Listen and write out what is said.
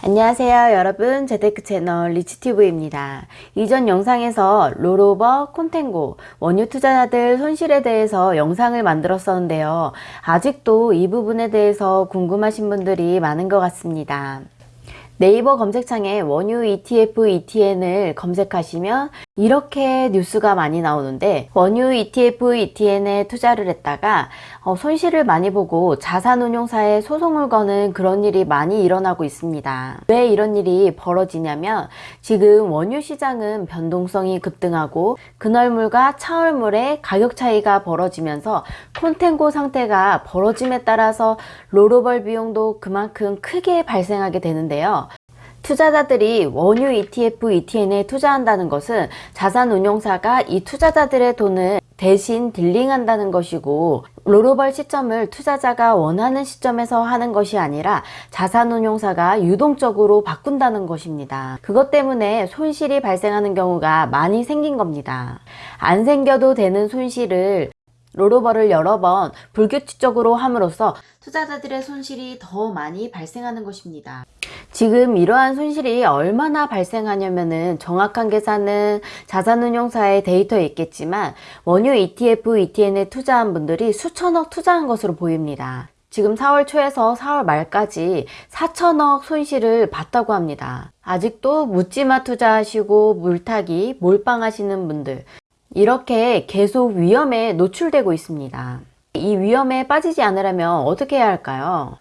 안녕하세요 여러분. 재테크 채널 리치튜브입니다. 이전 영상에서 롤오버, 콘텐고, 원유 투자자들 손실에 대해서 영상을 만들었었는데요. 아직도 이 부분에 대해서 궁금하신 분들이 많은 것 같습니다. 네이버 검색창에 원유 ETF, ETN을 검색하시면 이렇게 뉴스가 많이 나오는데 원유 ETF, ETN에 투자를 했다가 어, 손실을 많이 보고 자산운용사에 소송을 거는 그런 일이 많이 일어나고 있습니다. 왜 이런 일이 벌어지냐면 지금 원유 시장은 변동성이 급등하고 근얼물과 차얼물의 가격 차이가 벌어지면서 콘텐고 상태가 벌어짐에 따라서 롤오벌 비용도 그만큼 크게 발생하게 되는데요. 투자자들이 원유 ETF, ETN에 투자한다는 것은 자산운용사가 이 투자자들의 돈을 대신 딜링한다는 것이고 롤오벌 시점을 투자자가 원하는 시점에서 하는 것이 아니라 자산운용사가 유동적으로 바꾼다는 것입니다. 그것 때문에 손실이 발생하는 경우가 많이 생긴 겁니다. 안 생겨도 되는 손실을 롤오버를 여러 번 불규칙적으로 함으로써 투자자들의 손실이 더 많이 발생하는 것입니다. 지금 이러한 손실이 얼마나 발생하냐면은 정확한 계산은 자산운용사의 데이터에 있겠지만 원유 ETF, ETN에 투자한 분들이 수천억 투자한 것으로 보입니다. 지금 4월 초에서 4월 말까지 4천억 손실을 봤다고 합니다. 아직도 묻지마 투자하시고 물타기, 몰빵하시는 분들 이렇게 계속 위험에 노출되고 있습니다. 이 위험에 빠지지 않으려면 어떻게 해야 할까요?